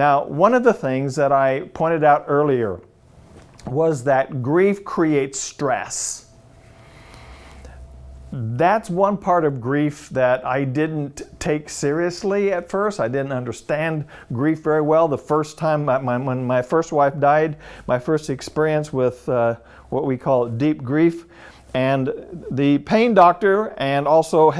Now, one of the things that I pointed out earlier was that grief creates stress. That's one part of grief that I didn't take seriously at first. I didn't understand grief very well. The first time, my, my, when my first wife died, my first experience with uh, what we call deep grief, and the pain doctor and also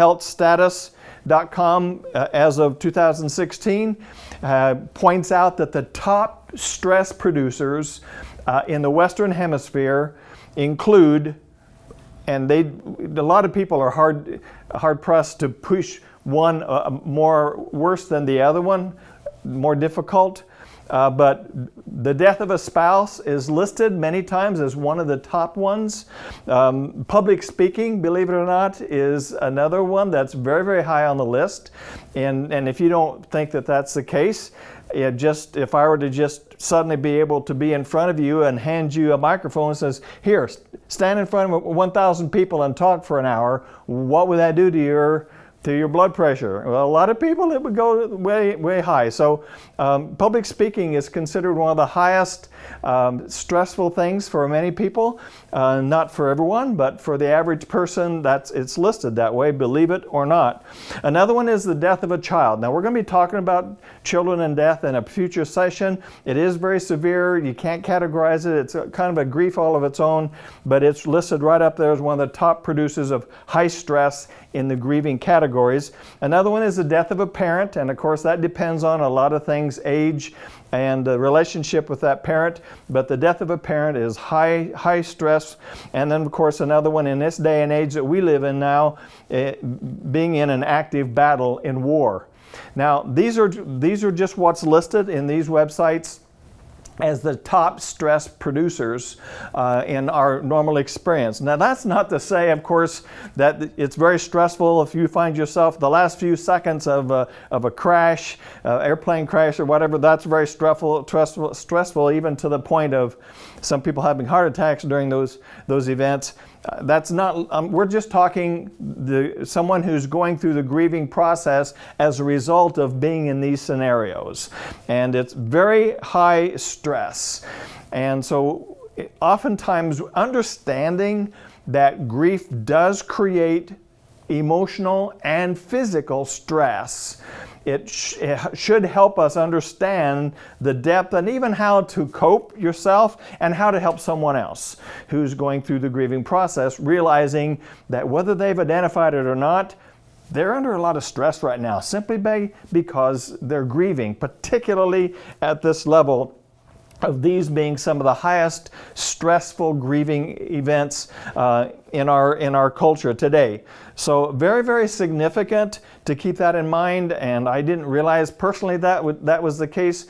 healthstatus.com uh, as of 2016 uh, points out that the top stress producers uh, in the Western Hemisphere include, and they, a lot of people are hard, hard pressed to push one uh, more worse than the other one, more difficult. Uh, but the death of a spouse is listed many times as one of the top ones. Um, public speaking, believe it or not, is another one that's very, very high on the list. And, and if you don't think that that's the case, it just if I were to just suddenly be able to be in front of you and hand you a microphone and says, here, stand in front of 1,000 people and talk for an hour, what would that do to your to your blood pressure. Well, a lot of people, it would go way, way high. So um, public speaking is considered one of the highest um, stressful things for many people. Uh, not for everyone, but for the average person, that's it's listed that way, believe it or not. Another one is the death of a child. Now we're going to be talking about children and death in a future session. It is very severe. You can't categorize it. It's kind of a grief all of its own, but it's listed right up there as one of the top producers of high stress in the grieving categories. Another one is the death of a parent, and of course that depends on a lot of things, age, and the relationship with that parent. But the death of a parent is high, high stress. And then, of course, another one in this day and age that we live in now, eh, being in an active battle in war. Now, these are, these are just what's listed in these websites as the top stress producers uh, in our normal experience. Now that's not to say, of course, that it's very stressful if you find yourself the last few seconds of a, of a crash, uh, airplane crash or whatever, that's very stressful, stressful, stressful even to the point of some people having heart attacks during those, those events. Uh, that's not, um, we're just talking the, someone who's going through the grieving process as a result of being in these scenarios. And it's very high stress. And so oftentimes understanding that grief does create emotional and physical stress it, sh it, should help us understand the depth and even how to cope yourself and how to help someone else who's going through the grieving process, realizing that whether they've identified it or not, they're under a lot of stress right now simply because they're grieving, particularly at this level of these being some of the highest stressful grieving events uh, in, our, in our culture today. So very, very significant to keep that in mind and I didn't realize personally that that was the case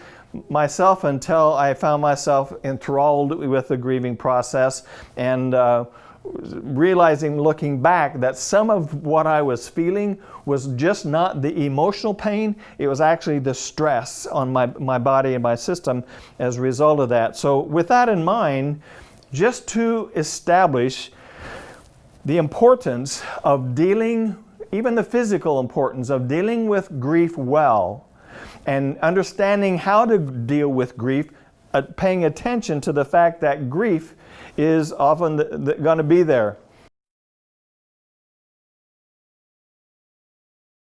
myself until I found myself enthralled with the grieving process and uh, realizing looking back that some of what I was feeling was just not the emotional pain, it was actually the stress on my, my body and my system as a result of that. So with that in mind, just to establish the importance of dealing, even the physical importance of dealing with grief well and understanding how to deal with grief, Uh, paying attention to the fact that grief is often going to be there.